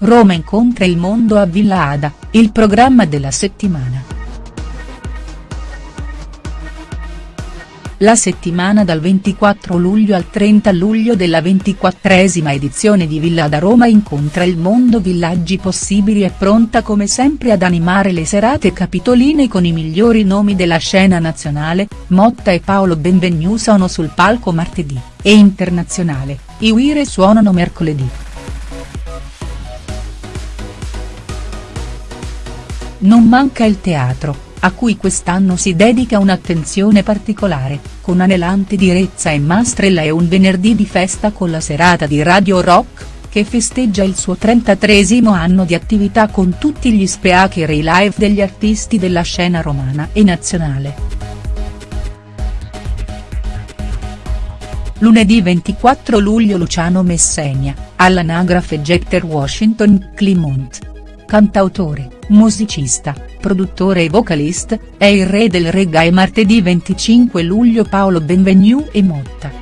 Roma incontra il mondo a Villa Ada, il programma della settimana. La settimana dal 24 luglio al 30 luglio della ventiquattresima edizione di Villa da Roma incontra il mondo Villaggi Possibili è pronta come sempre ad animare le serate capitoline con i migliori nomi della scena nazionale, Motta e Paolo Benvenu sono sul palco martedì, e internazionale, i Uire suonano mercoledì. Non manca il teatro a cui quest'anno si dedica un'attenzione particolare, con anelante direzza e mastrella e un venerdì di festa con la serata di Radio Rock, che festeggia il suo 33 anno di attività con tutti gli speaker e i live degli artisti della scena romana e nazionale. Lunedì 24 luglio Luciano Messegna, all'anagrafe Jecter Washington Climont. Cantautore, musicista, produttore e vocalist, è il re del reggae martedì 25 luglio Paolo Benvenu e Motta.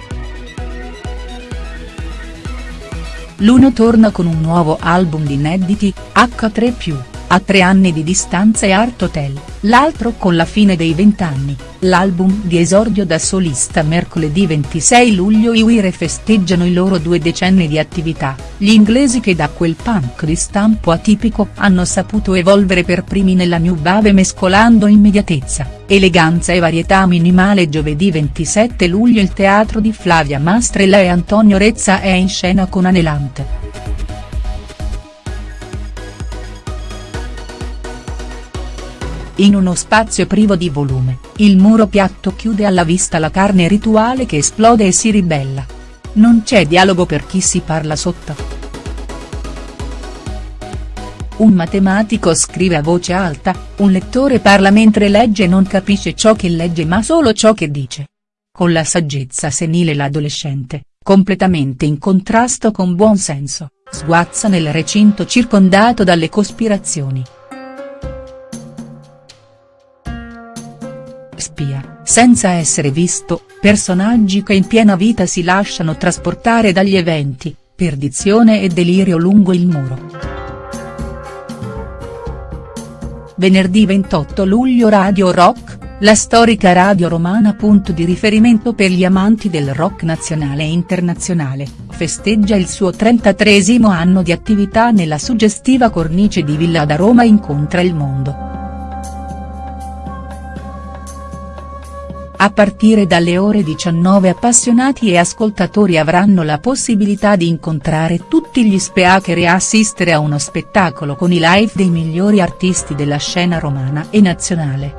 L'uno torna con un nuovo album di inediti, H3+, a tre anni di distanza e Art Hotel, l'altro con la fine dei vent'anni, l'album di esordio da solista mercoledì 26 luglio i Uire festeggiano i loro due decenni di attività, gli inglesi che da quel punk di stampo atipico hanno saputo evolvere per primi nella new wave mescolando immediatezza, eleganza e varietà minimale giovedì 27 luglio il teatro di Flavia Mastrella e Antonio Rezza è in scena con Anelante. In uno spazio privo di volume, il muro piatto chiude alla vista la carne rituale che esplode e si ribella. Non c'è dialogo per chi si parla sotto. Un matematico scrive a voce alta, un lettore parla mentre legge e non capisce ciò che legge ma solo ciò che dice. Con la saggezza senile l'adolescente, completamente in contrasto con buon senso, sguazza nel recinto circondato dalle cospirazioni. Spia, senza essere visto, personaggi che in piena vita si lasciano trasportare dagli eventi, perdizione e delirio lungo il muro. Venerdì 28 luglio Radio Rock, la storica radio romana punto di riferimento per gli amanti del rock nazionale e internazionale, festeggia il suo 33 anno di attività nella suggestiva cornice di Villa da Roma incontra il mondo. A partire dalle ore 19 appassionati e ascoltatori avranno la possibilità di incontrare tutti gli speaker e assistere a uno spettacolo con i live dei migliori artisti della scena romana e nazionale.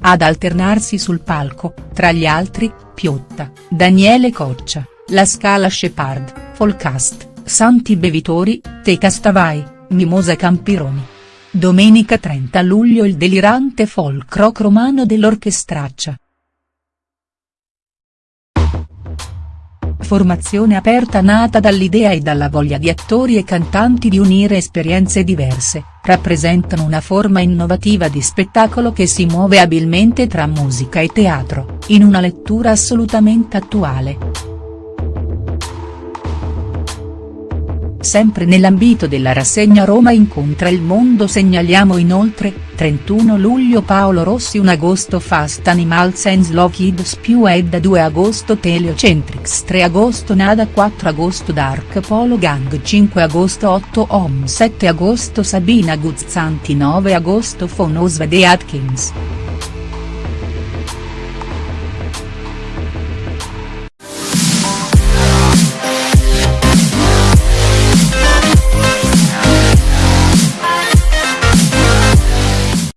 Ad alternarsi sul palco, tra gli altri, Piotta, Daniele Coccia, La Scala Shepard, Folcast, Santi Bevitori, Te Castavai, Mimosa Campironi. Domenica 30 luglio il delirante folk rock romano dell'Orchestraccia. Formazione aperta nata dall'idea e dalla voglia di attori e cantanti di unire esperienze diverse, rappresentano una forma innovativa di spettacolo che si muove abilmente tra musica e teatro, in una lettura assolutamente attuale. Sempre nell'ambito della rassegna Roma incontra il mondo segnaliamo inoltre, 31 luglio Paolo Rossi 1 agosto Fast Animals and Slow Kids più Edda 2 agosto Teleocentrics 3 agosto Nada 4 agosto Dark Polo Gang 5 agosto 8 Om 7 agosto Sabina Guzzanti 9 agosto Fonosva De Atkins.